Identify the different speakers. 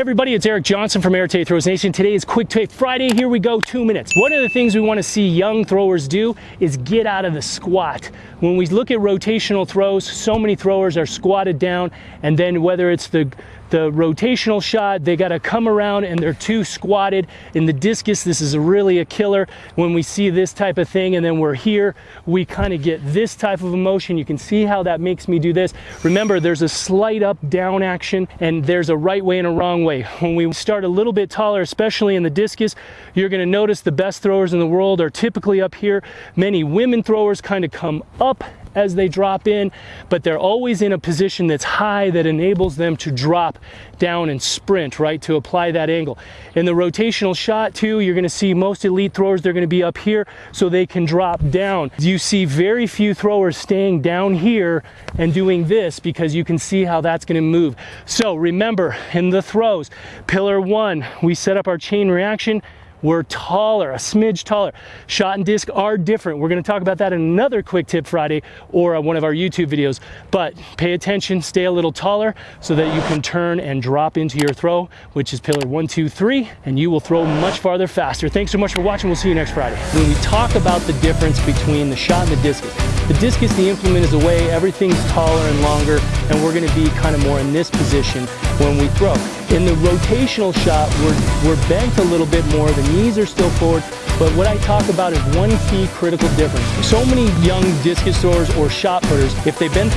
Speaker 1: everybody, it's Eric Johnson from Air Throws Nation. Today is Quick Take Friday. Here we go, two minutes. One of the things we want to see young throwers do is get out of the squat. When we look at rotational throws, so many throwers are squatted down, and then whether it's the the rotational shot, they got to come around and they're too squatted. In the discus, this is really a killer when we see this type of thing and then we're here, we kind of get this type of emotion. You can see how that makes me do this. Remember, there's a slight up down action and there's a right way and a wrong way. When we start a little bit taller, especially in the discus, you're going to notice the best throwers in the world are typically up here. Many women throwers kind of come up as they drop in, but they're always in a position that's high that enables them to drop down and sprint, right, to apply that angle. In the rotational shot too, you're gonna see most elite throwers, they're gonna be up here so they can drop down. You see very few throwers staying down here and doing this because you can see how that's gonna move. So remember, in the throws, pillar one, we set up our chain reaction, we're taller, a smidge taller. Shot and disc are different. We're gonna talk about that in another Quick Tip Friday or uh, one of our YouTube videos. But pay attention, stay a little taller so that you can turn and drop into your throw, which is pillar one, two, three, and you will throw much farther faster. Thanks so much for watching. We'll see you next Friday. When we talk about the difference between the shot and the discus, the discus, the implement is away, everything's taller and longer, and we're gonna be kind of more in this position when we throw. In the rotational shot, we're, we're bent a little bit more, the knees are still forward, but what I talk about is one key critical difference. So many young discus throwers or shot putters, if they've been